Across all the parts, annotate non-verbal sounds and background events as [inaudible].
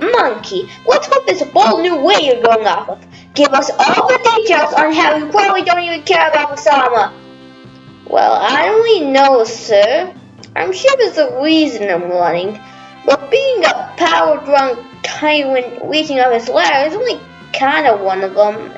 Monkey, let's hope there's a bold new way you're going off of. Give us all the details on how you probably don't even care about Osama. Well, I only know, sir. I'm sure there's a reason I'm running. But being a power-drunk tyrant reaching up his ladder is only kind of one of them.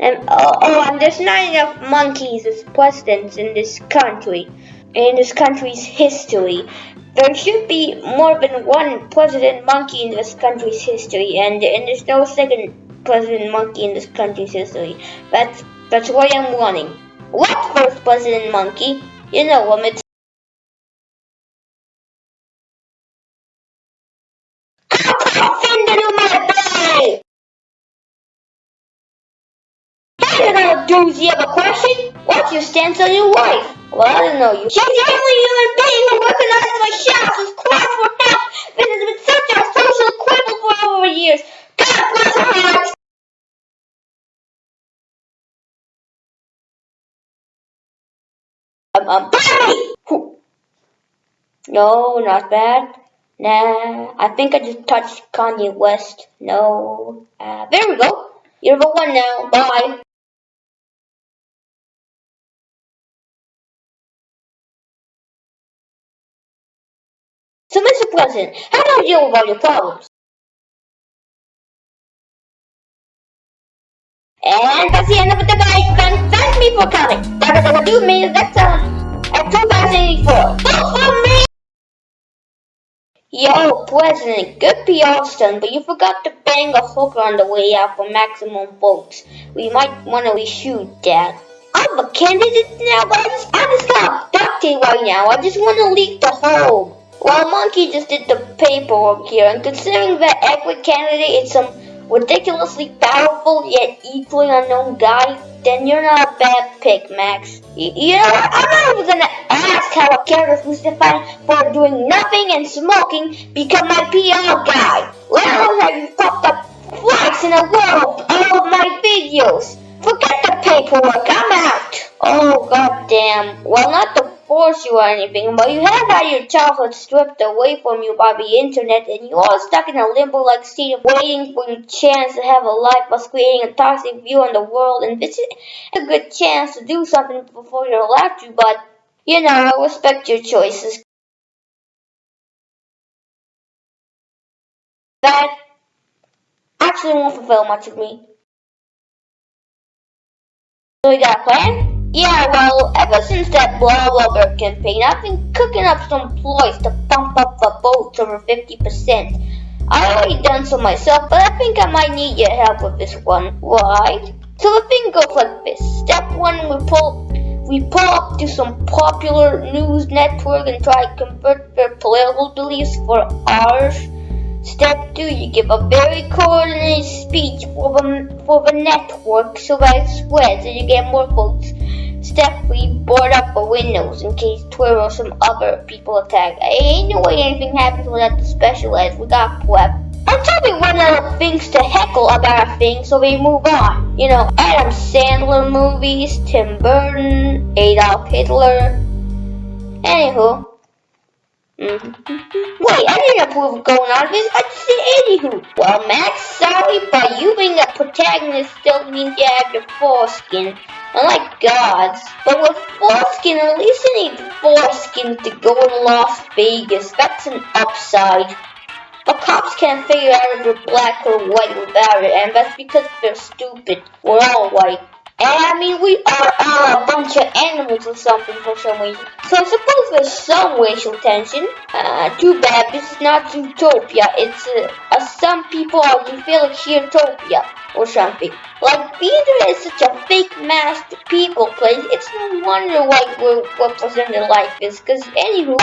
And oh, oh, and there's not enough monkeys as presidents in this country, in this country's history. There should be more than one president monkey in this country's history, and, and there's no second president monkey in this country's history. That's that's why I'm running. What first president monkey? You know him. It's Stance on your wife? Well, I don't know you. She's the only human being recognizes my shouts as cries for help. This has been such a social quibble for over years. God bless her heart. Um, um, Barbie! No, not bad. Nah, I think I just touched Kanye West. No. Uh, there we go. You're the one now. Bye. So, Mr. President, how do you deal with all your problems? And that's the end of the debate, friends. Thank me for coming. That is what do me next time at 2084. Vote for me! Yo, President, good PR stunt, but you forgot to bang a hooker on the way out for maximum votes. We might want to reshoot that. I'm a candidate now, but I just, I just got duct right now. I just want to leak the whole. Well, Monkey just did the paperwork here, and considering that every candidate is some ridiculously powerful yet equally unknown guy, then you're not a bad pick, Max. Y you know what? I'm not even gonna ask how a character who's defined for doing nothing and smoking become my PR guy. Let alone have you popped up twice in a row all of my videos. Forget the paperwork, I'm out. Oh, goddamn. Well, not the force you or anything, but you have had your childhood stripped away from you by the internet, and you are stuck in a limbo-like state of waiting for your chance to have a life while creating a toxic view on the world, and this is a good chance to do something before you're allowed to, but, you know, I respect your choices. That actually won't fulfill much of me. So you got a plan? Yeah, well, ever since that blah blah blah campaign, I've been cooking up some ploys to pump up the votes over 50%. I already done so myself, but I think I might need your help with this one, right? So the thing goes like this. Step one, we pull we pull up to some popular news network and try to convert their political beliefs for ours. Step two, you give a very coordinated speech for the, for the network so that it spreads and you get more votes. Step we board up the windows in case Twitter or some other people attack. I Ain't no way anything happens without the special eds. We got prep. We run out of the things to heckle about a thing, so we move on. You know, Adam Sandler movies, Tim Burton, Adolf Hitler. Anywho. Mm -hmm. Wait, I didn't approve of going on this. I just said anywho. Well, Max, sorry, but you being a protagonist still means you have your foreskin. Oh Unlike gods, but with foreskin, at least you need foreskin to go to Las Vegas. That's an upside. But cops can't figure out if you're black or white without it, and that's because they're stupid. We're all white. And I mean, we are all a bunch of animals or something for some reason. So I suppose there's some racial tension. Uh, too bad, this is not utopia. It's, uh, uh, some people are feel like Utopia or something. Like, Beaver is such a fake masked people place. It's no wonder why we're represented like this. Because, anywho...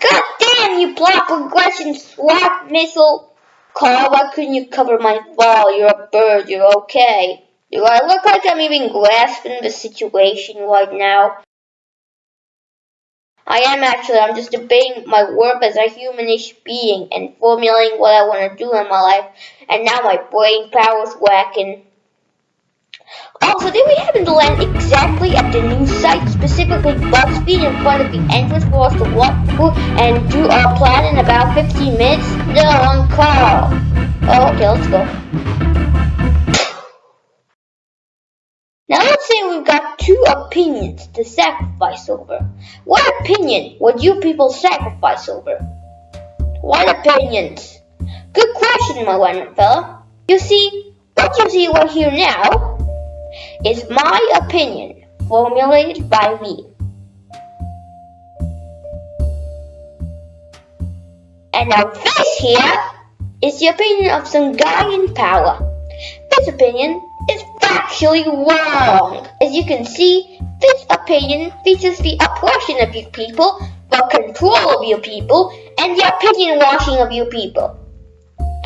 God damn, you block progression swap missile! Carl, why couldn't you cover my fall? You're a bird, you're okay. Do I look like I'm even grasping the situation right now? I am actually, I'm just debating my worth as a humanish being and formulating what I want to do in my life, and now my brain power's whacking. Also, did we happen to land exactly at the new site, specifically BuzzFeed in front of the entrance for us to walk through and do our plan in about 15 minutes? No, on call. Oh, okay, let's go. Now let's say we've got two opinions to sacrifice over. What opinion would you people sacrifice over? What opinions? Good question, my wonderful fella. You see, what you see right here now is my opinion formulated by me. And now this here is the opinion of some guy in power. This opinion is factually wrong. As you can see, this opinion features the oppression of your people, the control of your people, and the opinion washing of your people.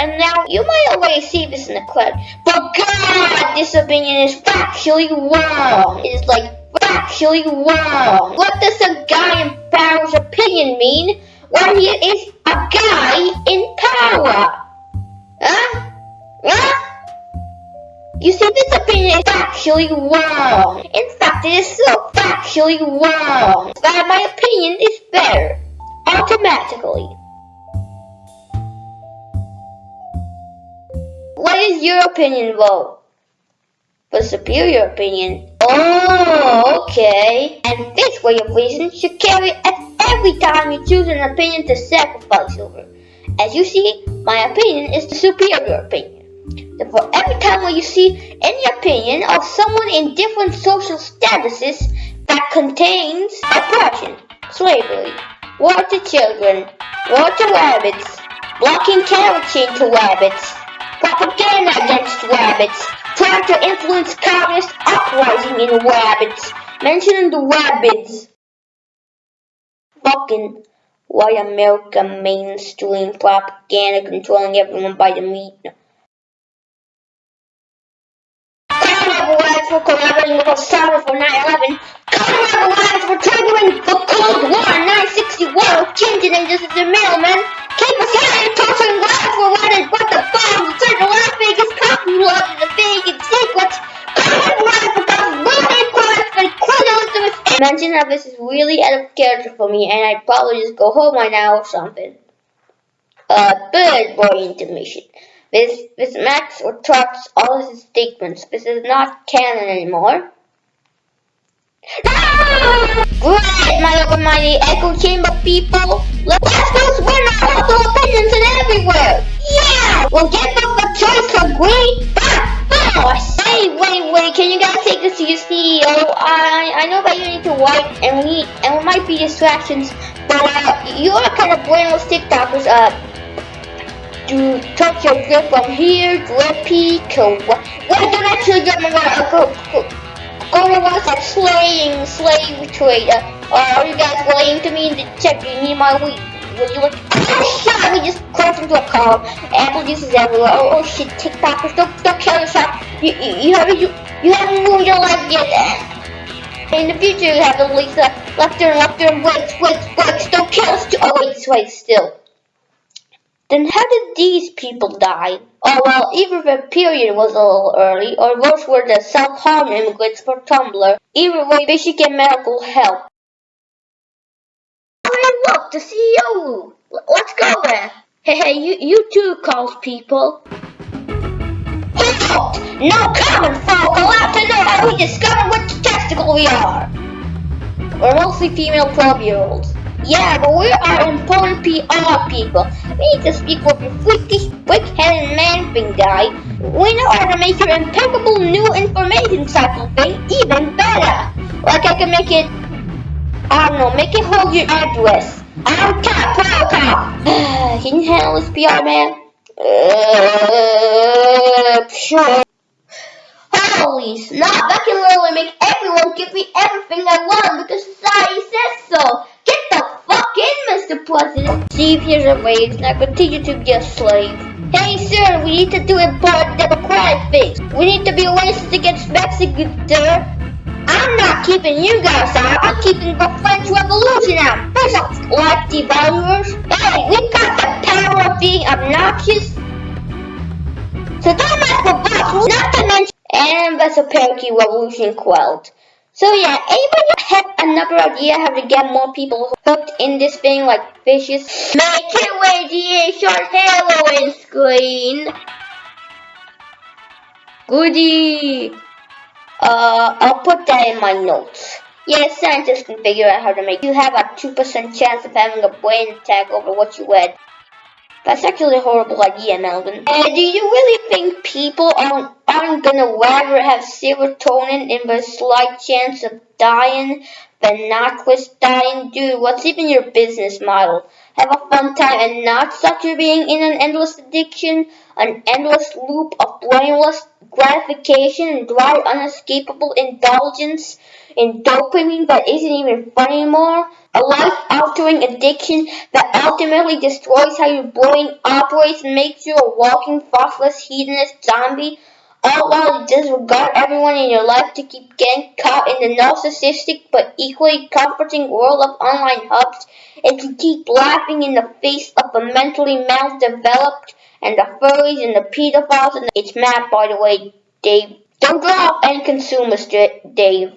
And now, you might already see this in the clip, but God, this opinion is factually wrong. It is like factually wrong. What does a guy in power's opinion mean when he is a guy in power? Huh? Huh? You see, this opinion is factually wrong. In fact, it is so factually wrong that my opinion is better automatically. What is your opinion, vote? For superior opinion. Oh, okay. And this way of reason should carry at every time you choose an opinion to sacrifice over. As you see, my opinion is the superior opinion. Therefore, every time when you see any opinion of someone in different social statuses that contains oppression, slavery, war to children, war to rabbits, blocking carotene to rabbits, propaganda against rabbits, trying to influence communist uprising in rabbits, mentioning the rabbits. Fucking white America mainstream propaganda controlling everyone by the meat. for collaborating with Osama for 9-11. Colorado for triggering the Cold War 961 with Kim Jong-un just as their middleman. Keep us out torturing lives for running but the bombs inside the Las Vegas coffee love and the Vegas secrets. Mention how this is really out of character for me and I'd probably just go home right now or something. Uh, bird boy intermission. This, this Max retracts all his statements. This is not canon anymore. Great, my almighty echo chamber people! Let's go win our local opinions and everywhere! Yeah! We'll get them the choice of great boss! Hey, wait, wait, can you guys take this to your CEO? I, I know that you need to wipe and we and we might be distractions, but uh, you are kind of brainless TikTokers, uh, do touch your grip from here, grippy to what? Wait, don't actually get. Go, go, to what's that slaying slave trader. Uh, are you guys lying to me in the check? You need my weed. Would you like? Oh shit! We just crashed into a car. Apple juice is everywhere. Oh, oh shit! TikTokers, don't don't kill yourself. You you, you haven't you, you haven't moved your leg yet. In the future, you have least uh, left turn, left turn, brakes, brakes, brakes. Don't kill us. Oh wait, wait, still. Then how did these people die? Oh well, either the period was a little early, or those were the self-harm immigrants for Tumblr. Either way, they should get medical help. Hey look, the CEO! Let's go there! Hey, hey, you, you too, calls people. Halt! No common folk! Allowed to know how we discover which testicle we are! We're mostly female 12-year-olds. Yeah, but we are important PR people. We need to speak with your freakish, brick-headed man thing guy. We know how to make your impeccable new information cycle thing even better. Like I can make it, I don't know, make it hold your address. I'm top, pro cop. can you handle this PR man? Uh, sure. Holy snap, that can literally make everyone give me everything I want because society says so. In, Mr. President. Steve, here's a raise and I continue to be a slave. Hey sir, we need to do a board democratic things. We need to be racist against Mexico, sir. I'm not keeping you guys out. I'm keeping the French Revolution out. There's a like devaluers. Hey, we got the power of being obnoxious. So don't mess with us. Not to mention and Vesperky Revolution quelled. So yeah, anybody have another idea how to get more people hooked in this thing like fishes? Make your way a short Halloween screen. Goody. Uh, I'll put that in my notes. Yeah, scientists can figure out how to make you have a 2% chance of having a brain attack over what you read. That's actually a horrible idea, Melvin. Uh, do you really think people aren't, aren't gonna rather have serotonin in the slight chance of dying than not risk dying? Dude, what's even your business model? Have a fun time and not suffer being in an endless addiction, an endless loop of brainless gratification and dry, unescapable indulgence in dopamine that isn't even fun anymore? A life-altering addiction that ultimately destroys how your brain operates and makes you a walking, faceless, hedonist zombie, you disregard everyone in your life to keep getting caught in the narcissistic but equally comforting world of online hubs, and to keep laughing in the face of the mentally maldeveloped and the furries and the pedophiles and the it's Matt, by the way, Dave. Don't drop and consume, Mr. Dave.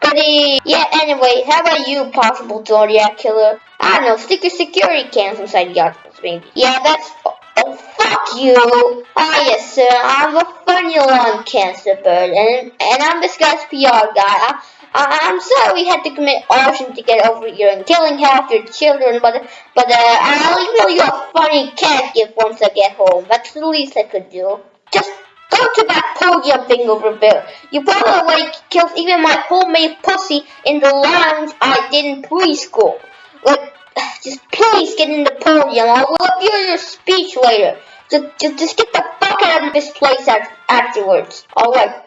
Buddy. Yeah, anyway, how about you, possible Zodiac killer? I don't know, stick your security cams inside the office, maybe. Yeah, that's... Oh, fuck you! Ah, yes, sir, I'm a funny long cancer bird, and, and I'm this guy's PR guy. I, I, I'm sorry we had to commit arson to get over here and killing half your children, but but uh, I'll email you a funny cat gift once I get home. That's the least I could do. Just Go to that podium thing over there. You probably killed even my homemade pussy in the lounge I did in preschool. Like, [sighs] just please get in the podium. I'll review your speech later. Just, just, just get the fuck out of this place afterwards. Alright.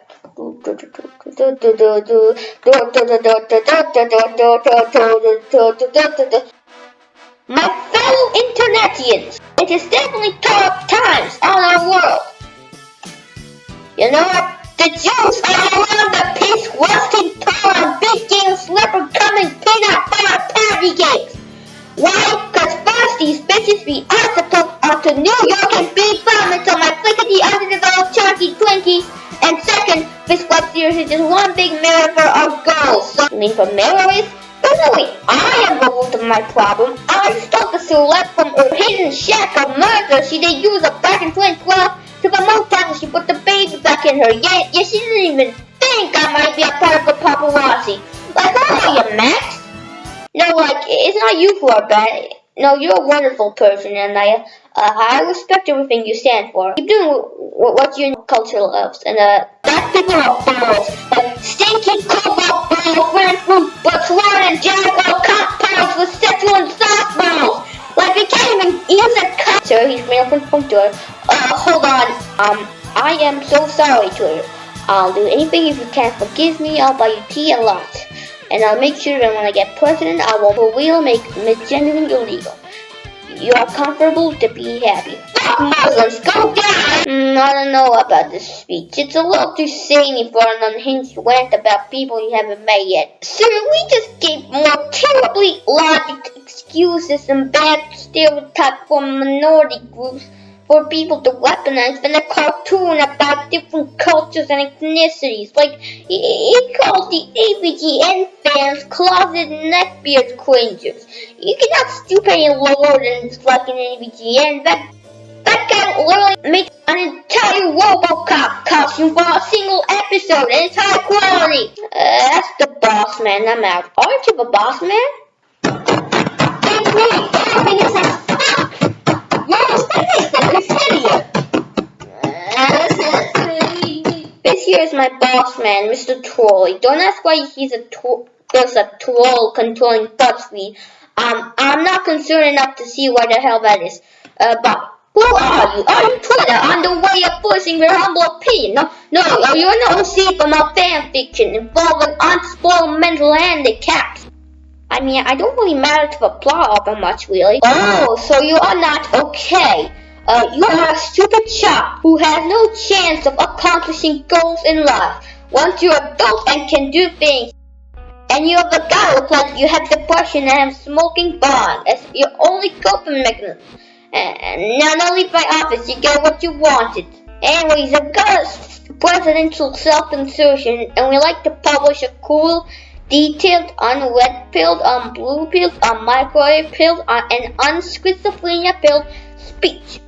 My fellow Internetians, it is definitely tough times on our world. You know what? The Jews are around the peace rusting and big game slipper coming peanut butter party games. Why? Cause these bitches be asked to talk out to New York and be fun until my flickety underdeveloped chunky Twinkies. And second, this web series is just one big mirror for our goals. So, I mean for mirrors? Personally, I am the root of my problem. I stole the celeb from her hidden shack of murder she did use a back in 2012 to promote that she put the baby back in her. Yeah, yeah, she didn't even think I might be a part of the paparazzi. Like, how are you, Max? No, like, it's not you who are bad. No, you're a wonderful person, and I, uh, I respect everything you stand for. Keep doing what your culture loves, and uh, that people are balls, like stinky cobalt balls, ran from Botswana and cop pies with sexual and softballs. Like, we can't even use a cut. Sir, he's male from Punta. Uh, hold on. Um, I am so sorry, Twitter. I'll do anything if you can forgive me. I'll buy you tea a lot. And I'll make sure that when I get president, I will real make misgendering illegal. You are comfortable to be happy. Muslims, go down! Mm, I don't know about this speech. It's a little too samey for an unhinged rant about people you haven't met yet. Sir, we just gave more terribly logic excuses and bad stereotypes for minority groups for people to weaponize than a cartoon about different cultures and ethnicities. Like, he calls the AVGN fans closet neckbeard cringers. You cannot stoop any lower than disliking AVGN. That, that guy literally made an entire Robocop costume for a single episode, and it's high quality. Uh, that's the boss man, I'm out. Aren't you the boss man? Everything This here is my boss man, Mr. Trolley. Don't ask why he's a tro there's a troll controlling BuzzFeed. Um, I'm not concerned enough to see what the hell that is. Uh, but who are you? Are you Twitter on the way of voicing your humble opinion? No, no, you're an OC from a fan fiction involving unspoiled mental handicaps. I mean, I don't really matter to the plot of it much, really. Oh, so you are not okay. Uh, you are a stupid child who has no chance of accomplishing goals in life. Once you're adult and can do things, and you have a guy looks like you have depression and have smoking bond as your only coping mechanism. And now don't leave my office, you get what you wanted. Anyways, I've got a presidential self-insertion and we like to publish a cool, detailed, unread pilled, unblue pilled, unmicrowave pilled, un and unschizophrenia pilled speech.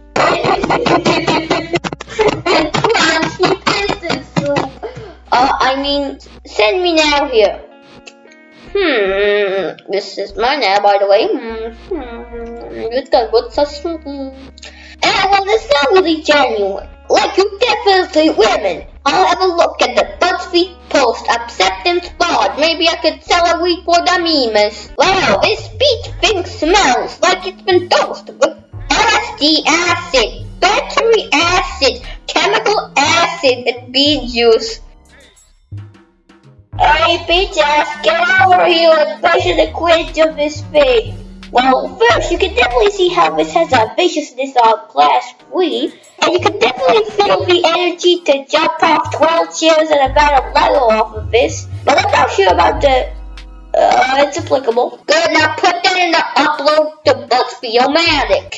uh, I mean, send me now here. Hmm, this is my now, by the way. Hmm, hmm, it's got good such. Hmm. Well, it's not really genuine. Like you definitely women. I'll have a look at the BuzzFeed post acceptance board. Maybe I could sell a week for the memes. Wow, this speech thing smells like it's been dosed with LSD acid, battery acid, chemical acid, and bee juice. Hey, Peaches, get over here and pressure the quidditch of his face. Well, first, you can definitely see how this has a viciousness on class 3, and you can definitely feel the energy to jump off 12 chairs and about a level off of this. But I'm not sure about the... Uh, it's applicable. Good, now put that in the upload to BuzzFeed-O-Matic.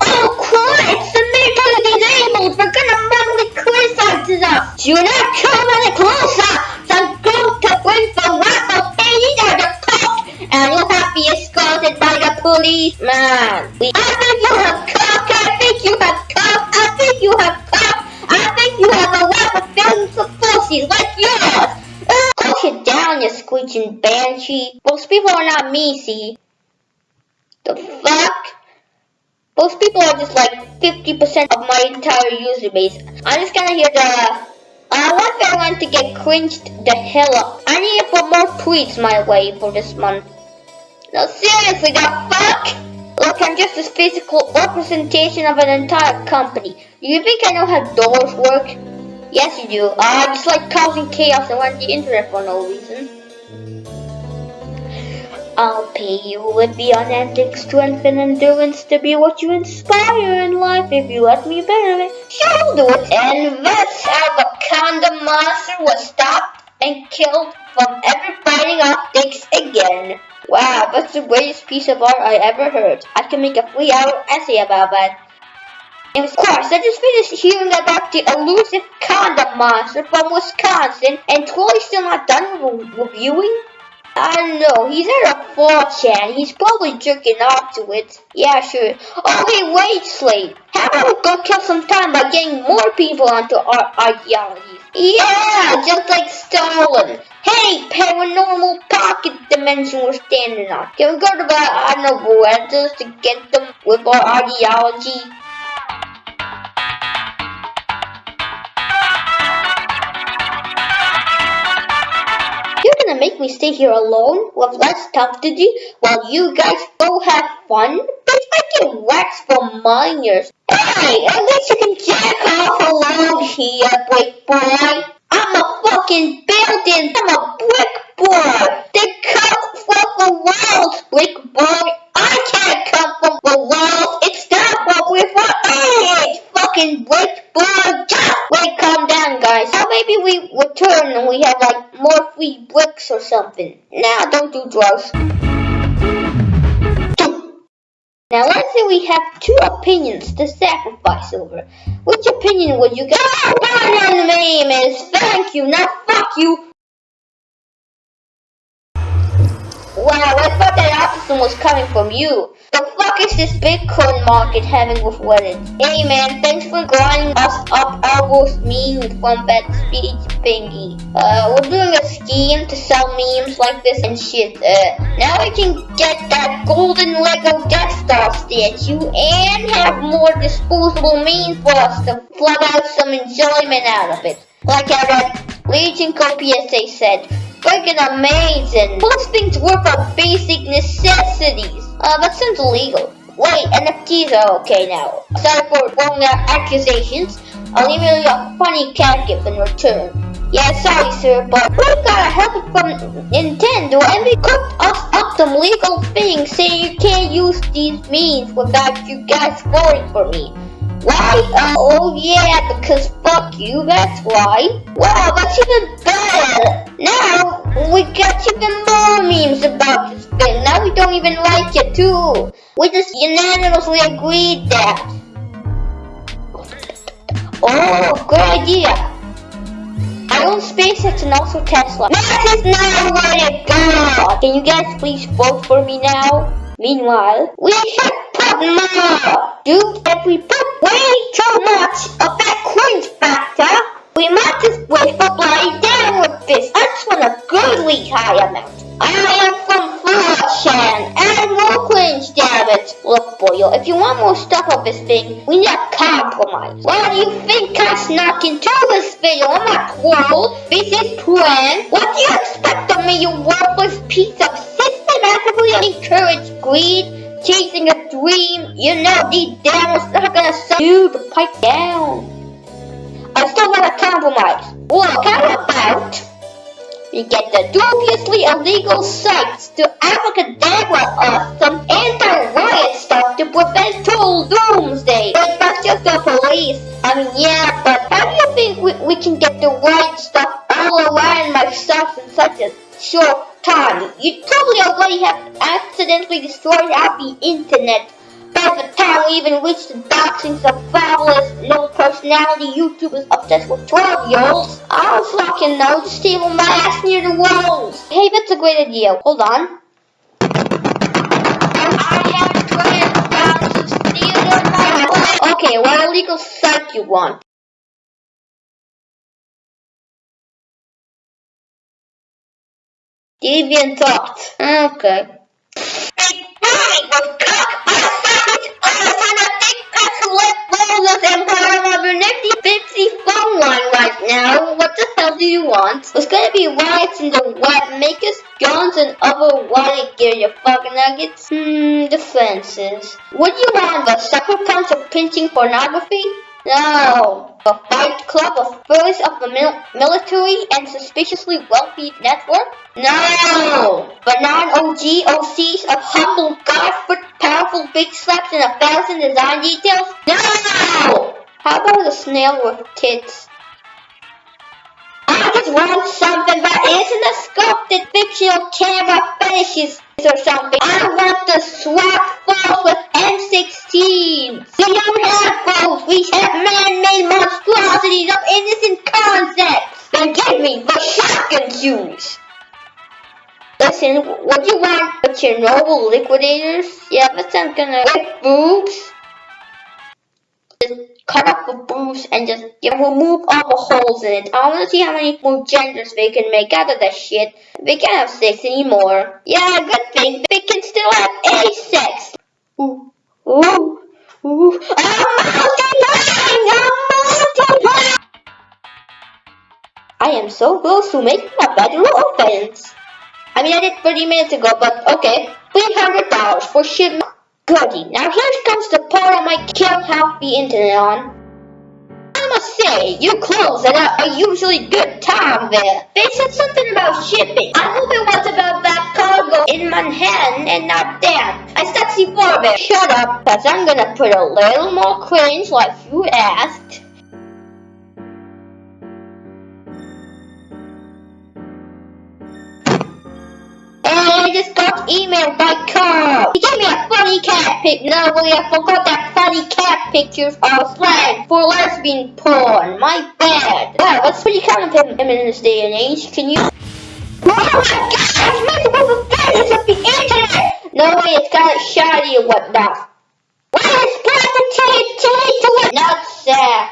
Oh, Christ! The maker disabled! We're gonna mentally criticize us! Do not come any closer! some group to bring the raffle and you'll have to be escorted by the police, man. I think you have cock, I think you have cock, I think you have cock, I think you have a raffle filled with pussies like yours. Uh, Push it down, you screeching banshee. Most people are not me, see. The fuck? Most people are just like 50% of my entire user base. I'm just gonna hear the I want everyone to get cringed the hell up. I need to put more tweets my way for this month. No, seriously, the fuck? Look, I'm just a physical representation of an entire company. Do You think I know how doors work? Yes, you do. Ah, I just like causing chaos and around the internet for no reason. I'll pay you with the unending strength and endurance to be what you inspire in life if you let me it. Sure, do it. And that's how the condom monster was stopped and killed from ever biting off dicks again. Wow, that's the greatest piece of art I ever heard. I can make a three-hour essay about that. And of course, I just finished hearing about the elusive condom monster from Wisconsin, and Troy's still not done with reviewing? I know, he's at a 4chan. He's probably jerking off to it. Yeah, sure. Oh, wait, Slate. How about we go kill some time by getting more people onto our ideologies? Yeah, just like Stalin. Hey, paranormal pocket dimension we're standing on. Can we go to the, I don't know, to get them with our ideology? Make me stay here alone with less stuff to do while you guys go have fun? Bitch, I get waxed for minors. Hey, at least you can jack off alone here, brick boy. I'm a fucking building. I'm a brick boy. They come from the walls, brick boy. I can't come from the walls. It's not what we're for. Hey, fucking brick boy. Wait, calm down, guys. How maybe we return and we have like more free bricks or something. Nah, don't do drugs. Now let's say we have two opinions to sacrifice over. Which opinion would you go? Oh, my name is thank you, not fuck you. Wow, I thought that opposite was coming from you. The fuck is this Bitcoin market having with Reddit? Hey man, thanks for grinding us up our worst memes from that speech thingy. Uh, we're doing a scheme to sell memes like this and shit. Uh, now we can get that golden Lego Death Star statue and have more disposable means for us to flub out some enjoyment out of it. Like read Legion PSA said, freaking amazing. Most things work on basic necessities. Uh, that sounds illegal. Wait, NFTs are okay now. Sorry for wrong accusations. I'll leave you a funny cat gift in return. Yeah, sorry sir, but we got a help from Nintendo and they cooked us up some legal things saying you can't use these means without you guys voting for me. Why? Uh, oh yeah, because fuck you, that's why. Wow, that's even better. Now, we got even more memes about this thing. Now we don't even like it too. We just unanimously agreed that. Oh, good idea. I own SpaceX and also Tesla. This is not what it got. Can you guys please vote for me now? Meanwhile, we should put more. Dude, if we put way too much of that cringe factor, we might just wait for with this. I just want a goodly high amount. I am from 4chan and more cringe, damn it. Look, Boyle, if you want more stuff of this thing, we need a compromise. What do you think I snuck into this video? I'm not world. This is plan. What do you expect of me, you worthless piece of systematically encourage greed? chasing a dream, you know deep devils not gonna suck you to pipe down. I still want a compromise. Look, how about we get the dubiously illegal sites to abracadabra us some anti-riot stuff to prevent total doomsday. But that's just the police. I mean, yeah, but how do you think we, we can get the right stuff all around my stuff in such a short time. You probably already have accidentally destroyed half the internet by the time we even reached the doxings of fabulous, no personality YouTubers obsessed with 12 year olds. I don't fucking know, just table my ass near the walls. Hey, that's a great idea. Hold on. Okay, what illegal site you want? Deviant thoughts. Okay. Phone line right now. What the hell do you want? There's gonna be riots in the web makers, guns, and other riot gear, you fucking nuggets. Hmm, defenses. Would you want the sucker punch of pinching pornography? No. The Fight Club of Furs of the mil Military and Suspiciously Wealthy Network? No. The non-OG OCs of Humble Godfoot Powerful Big Slaps and a Thousand Design Details? No. How about a snail with tits? I just want something that isn't a sculpted fictional camera fetishes or something. I want the swap falls with M16. We have man-made monstrosities of innocent concepts. Then give me the shotgun shoes. Listen, would you want the Chernobyl liquidators? Yeah, but I'm gonna with boobs. Just cut up the boobs and just yeah, remove all the holes in it. I wanna see how many more genders they can make out of that shit. They can't have sex anymore. Yeah, good thing. They can still have a sex. Ooh, ooh, I am so close to making a better offense. I mean, I did 30 minutes ago, but okay. $300 for shit. Goody. Now here comes the part I might kill half the internet on. I must say, your clothes are a usually good time there. They said something about shipping. I hope it was about that cargo in Manhattan and not that. I before there. Shut up, cause I'm gonna put a little more cringe like you asked. And I just got emailed by Carl. He gave me a funny cat pic. No, really, I forgot that funny cat pictures are slang for lesbian porn. My bad. Wow, that's pretty common for him in this day and age. Can you... Oh my god, I'm multiple offenders of the internet! No way, it's kind of shoddy and whatnot. Where's Plastic to Nutsack?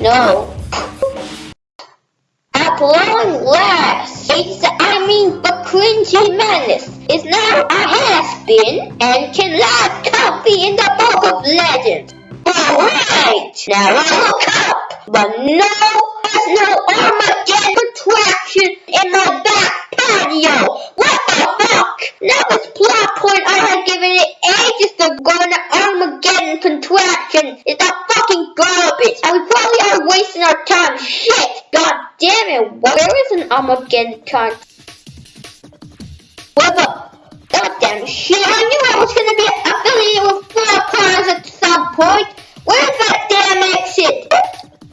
no. At long last, it's I mean cringy madness is now a has been and can last comfy in the book of legends. Alright, now I look up, but no, there's no Armageddon attraction in my back patio. What the fuck? Now this plot point I had given it ages ago the Armageddon contraction is that fucking garbage. And we probably are wasting our time. Shit, god damn it. Where is an Armageddon con? What the? God damn shit, I knew I was gonna be affiliated with four cars at some point. Where's that damn exit?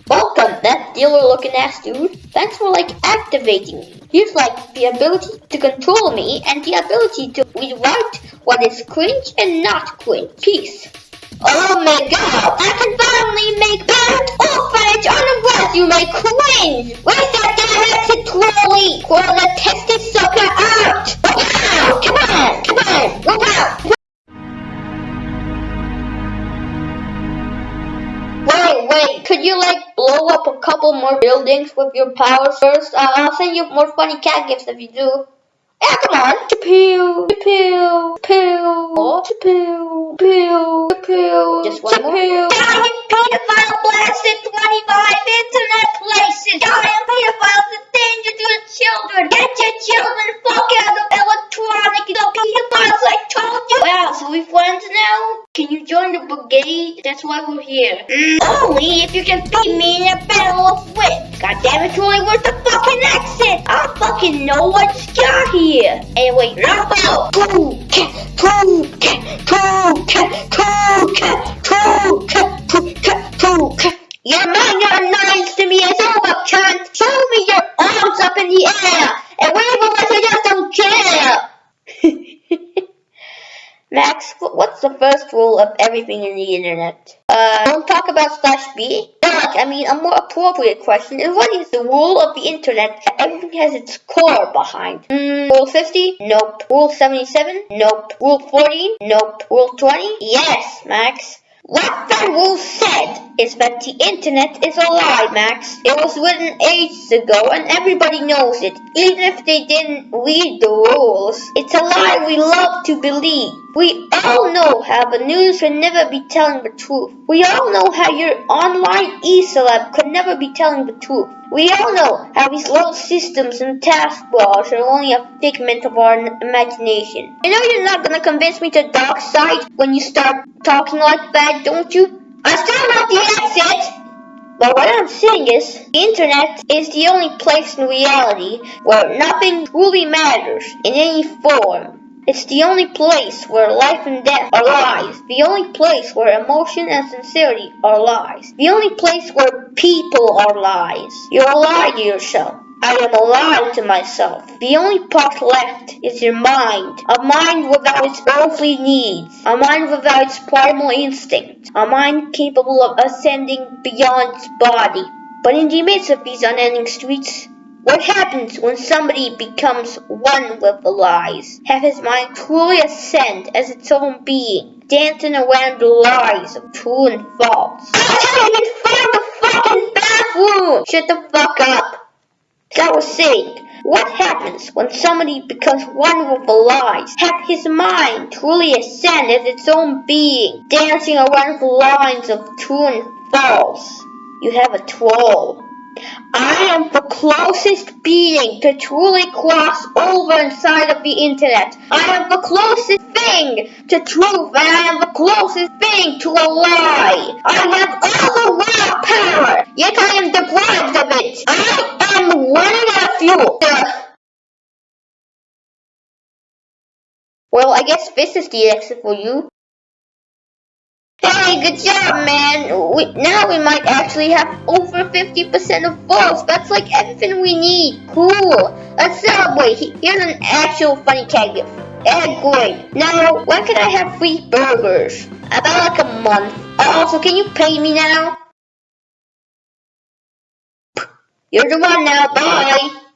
Welcome, that dealer looking ass dude. Thanks for like activating me. Here's like the ability to control me and the ability to rewrite what is cringe and not cringe. Peace. Oh my god, I can finally make bad orphanage on a resume cringe! Where's that exit trolley? Well, the tested sucker out! Wow, come on, come on, look out! Wait, wait, could you like blow up a couple more buildings with your powers first? Uh, I'll send you more funny cat gifts if you do. Yeah, come on. Chapoo, chapoo, chapoo, chapoo, chapoo, chapoo. Just one more. Giant pedophile blasted 25 internet places. Giant pedophiles are danger to the children. Get your children fuck out of electronic. The pedophiles I told you. Wow, so we friends now? Can you join the brigade? That's why we're here. Mm, only if you can beat me in a battle of wit. God damn it, Troy, where's the fucking exit? I fucking know what's got here. Anyway, Rumble! Two, cat, two, cat, two, cat, two, cat, two, cat, two, cat, two, cat. Your annoyance to me is over, cunt! Show me your arms up in the air and wave them like you just don't care! Max, what's the first rule of everything in the internet? Uh, don't talk about slash B? Like, I mean, a more appropriate question is what is the rule of the internet that everything has its core behind? Mm, rule 50? Nope. Rule 77? Nope. Rule 14? Nope. Rule 20? Yes, Max. What that rule said is that the internet is a lie, Max. It was written ages ago and everybody knows it, even if they didn't read the rules. It's a lie we love to believe. We all know how the news can never be telling the truth. We all know how your online e-celeb could never be telling the truth. We all know how these little systems and taskbars are only a figment of our imagination. I know you're not gonna convince me to dark side when you start talking like that, don't you? I still not the exit! But what I'm saying is, the internet is the only place in reality where nothing truly matters in any form. It's the only place where life and death are lies. The only place where emotion and sincerity are lies. The only place where people are lies. You're a lie to yourself. I am a lie to myself. The only part left is your mind. A mind without its earthly needs. A mind without its primal instinct. A mind capable of ascending beyond its body. But in the midst of these unending streets, what happens when somebody becomes one with the lies? Have his mind truly ascend as its own being, dancing around the lies of true and false? I can't even find the fucking bathroom! Shut the fuck up! As I was saying, what happens when somebody becomes one with the lies? Have his mind truly ascend as its own being, dancing around the lines of true and false? You have a troll. I am the closest being to truly cross over inside of the internet. I am the closest thing to truth and I am the closest thing to a lie. I have all the raw power, yet I am deprived of it. I am one nephew. Well, I guess this is the exit for you. Hey, good job, man. We, now we might actually have over 50% of votes. That's like everything we need. Cool. Let's celebrate. Here's an actual funny cat gift. Great. Now, when can I have free burgers? About like a month. Also, can you pay me now? You're the one now. Bye.